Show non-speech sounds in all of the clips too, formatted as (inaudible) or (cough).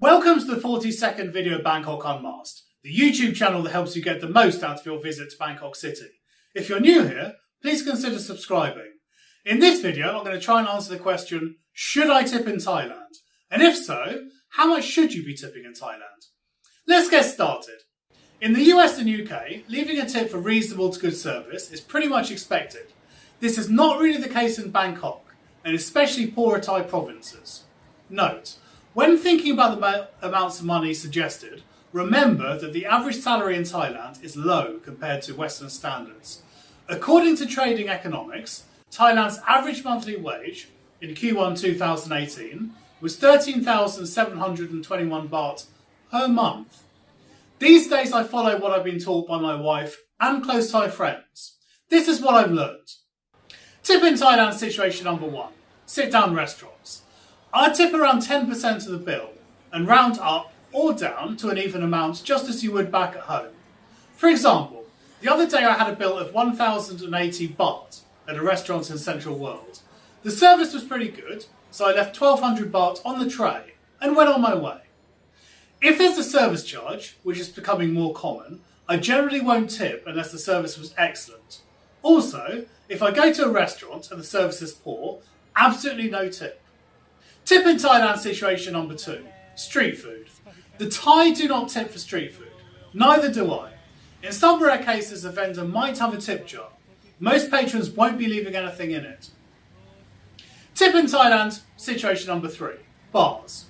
Welcome to the 40 second video of Bangkok Unmasked, the YouTube channel that helps you get the most out of your visit to Bangkok City. If you're new here, please consider subscribing. In this video, I'm going to try and answer the question, should I tip in Thailand? And if so, how much should you be tipping in Thailand? Let's get started. In the US and UK, leaving a tip for reasonable to good service is pretty much expected. This is not really the case in Bangkok, and especially poorer Thai provinces. Note, when thinking about the amounts of money suggested, remember that the average salary in Thailand is low compared to Western standards. According to Trading Economics, Thailand's average monthly wage in Q1 2018 was 13,721 baht per month. These days I follow what I've been taught by my wife and close Thai friends. This is what I've learned. Tip in Thailand situation number one, sit down restaurants. I'd tip around 10% of the bill and round up or down to an even amount just as you would back at home. For example, the other day I had a bill of 1,080 baht at a restaurant in Central World. The service was pretty good, so I left 1,200 baht on the tray and went on my way. If there's a service charge, which is becoming more common, I generally won't tip unless the service was excellent. Also, if I go to a restaurant and the service is poor, absolutely no tip. Tip in Thailand situation number two, street food. The Thai do not tip for street food. Neither do I. In some rare cases, a vendor might have a tip jar. Most patrons won't be leaving anything in it. Tip in Thailand, situation number three, bars.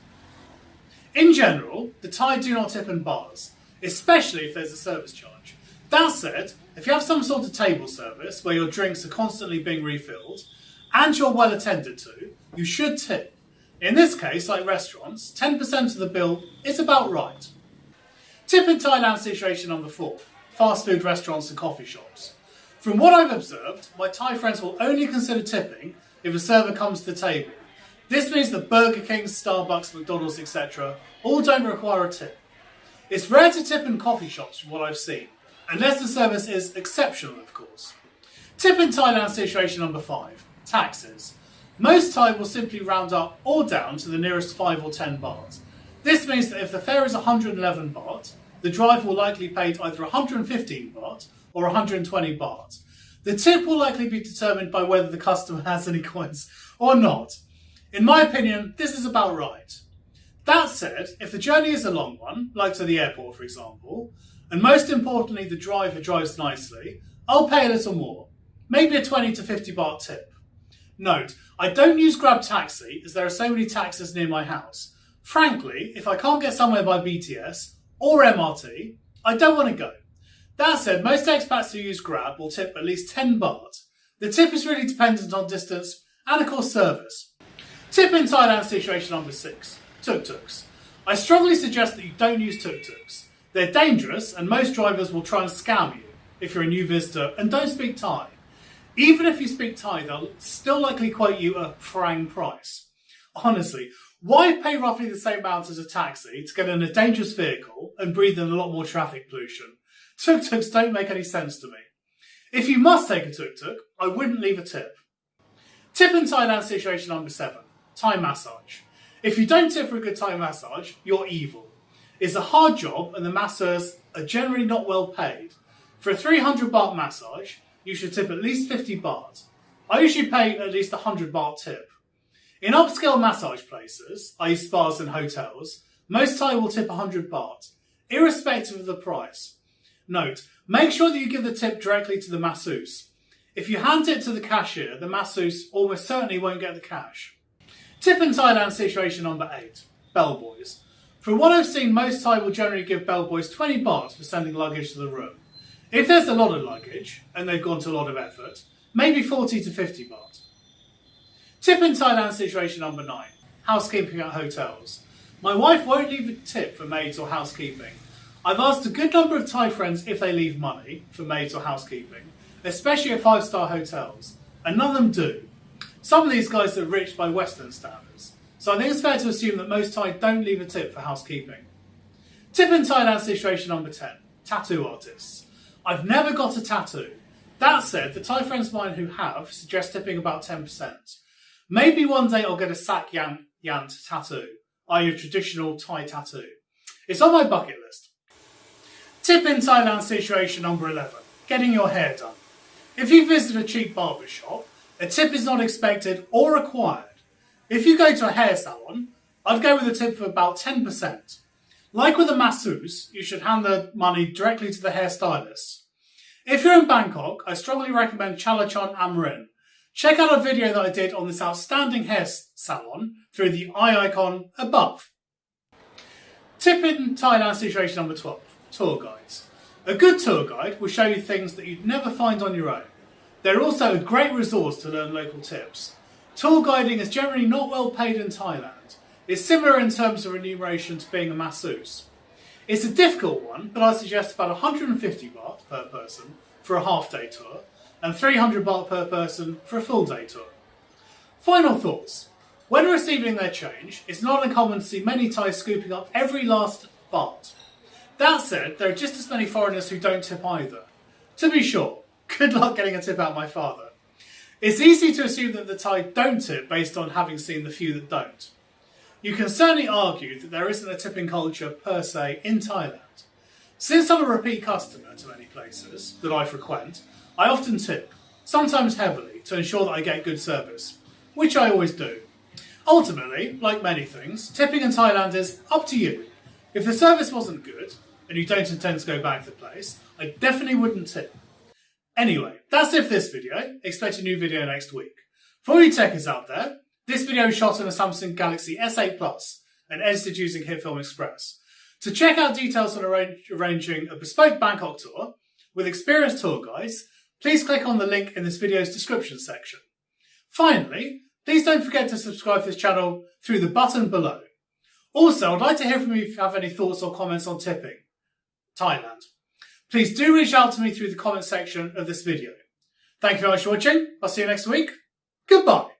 In general, the Thai do not tip in bars, especially if there's a service charge. That said, if you have some sort of table service where your drinks are constantly being refilled and you're well attended to, you should tip. In this case, like restaurants, 10% of the bill is about right. Tip in Thailand situation number four, fast food restaurants and coffee shops. From what I've observed, my Thai friends will only consider tipping if a server comes to the table. This means that Burger King, Starbucks, McDonald's, etc. all don't require a tip. It's rare to tip in coffee shops from what I've seen, unless the service is exceptional, of course. Tip in Thailand situation number five, taxes. Most Thai will simply round up or down to the nearest 5 or 10 baht. This means that if the fare is 111 baht, the driver will likely pay either 115 baht or 120 baht. The tip will likely be determined by whether the customer has any (laughs) coins or not. In my opinion, this is about right. That said, if the journey is a long one, like to the airport for example, and most importantly the driver drives nicely, I'll pay a little more, maybe a 20 to 50 baht tip. Note, I don't use Grab Taxi as there are so many taxis near my house. Frankly, if I can't get somewhere by BTS or MRT, I don't want to go. That said, most expats who use Grab will tip at least 10 baht. The tip is really dependent on distance and of course service. Tip in Thailand situation number 6. Tuk-tuks. I strongly suggest that you don't use tuk-tuks. They're dangerous and most drivers will try and scam you if you're a new visitor and don't speak Thai. Even if you speak Thai, they'll still likely quote you a farang price. Honestly, why pay roughly the same amount as a taxi to get in a dangerous vehicle and breathe in a lot more traffic pollution? Tuk-tuks don't make any sense to me. If you must take a tuk-tuk, I wouldn't leave a tip. Tip in Thailand situation number seven, Thai massage. If you don't tip for a good Thai massage, you're evil. It's a hard job and the masseurs are generally not well paid. For a 300 baht massage, you should tip at least 50 baht. I usually pay at least 100 baht tip. In upscale massage places, i.e. spas and hotels, most Thai will tip 100 baht, irrespective of the price. Note, make sure that you give the tip directly to the masseuse. If you hand it to the cashier, the masseuse almost certainly won't get the cash. Tip in Thailand situation number 8, bellboys. From what I've seen, most Thai will generally give bellboys 20 baht for sending luggage to the room. If there's a lot of luggage and they've gone to a lot of effort, maybe 40 to 50 baht. Tip in Thailand situation number nine, housekeeping at hotels. My wife won't leave a tip for maids or housekeeping. I've asked a good number of Thai friends if they leave money for maids or housekeeping, especially at five-star hotels, and none of them do. Some of these guys are rich by Western standards, so I think it's fair to assume that most Thai don't leave a tip for housekeeping. Tip in Thailand situation number 10, tattoo artists. I've never got a tattoo. That said, the Thai friends of mine who have suggest tipping about 10%. Maybe one day I'll get a sak yant, yant tattoo. i.e. a traditional Thai tattoo. It's on my bucket list. Tip in Thailand situation number 11. Getting your hair done. If you visit a cheap barber shop, a tip is not expected or required. If you go to a hair salon, I'd go with a tip of about 10%. Like with a masseuse, you should hand the money directly to the hairstylist. If you're in Bangkok, I strongly recommend Chalachol Amarin. Check out a video that I did on this outstanding hair salon through the eye icon above. Tip in Thailand situation number 12, tour guides. A good tour guide will show you things that you'd never find on your own. They're also a great resource to learn local tips. Tour guiding is generally not well paid in Thailand. It's similar in terms of remuneration to being a masseuse. It's a difficult one, but I suggest about 150 baht per person for a half day tour and 300 baht per person for a full day tour. Final thoughts. When receiving their change, it's not uncommon to see many Thais scooping up every last baht. That said, there are just as many foreigners who don't tip either. To be sure, good luck getting a tip out my father. It's easy to assume that the Thai don't tip based on having seen the few that don't. You can certainly argue that there isn't a tipping culture per se in Thailand. Since I'm a repeat customer to many places that I frequent, I often tip, sometimes heavily, to ensure that I get good service, which I always do. Ultimately, like many things, tipping in Thailand is up to you. If the service wasn't good, and you don't intend to go back to the place, I definitely wouldn't tip. Anyway, that's it for this video. Expect a new video next week. For you techies out there, this video is shot on a Samsung Galaxy S8 Plus and edited using HitFilm Express. To check out details on arranging a bespoke Bangkok tour with experienced tour guides, please click on the link in this video's description section. Finally, please don't forget to subscribe to this channel through the button below. Also, I'd like to hear from you if you have any thoughts or comments on tipping. Thailand. Please do reach out to me through the comment section of this video. Thank you very much for watching. I'll see you next week. Goodbye.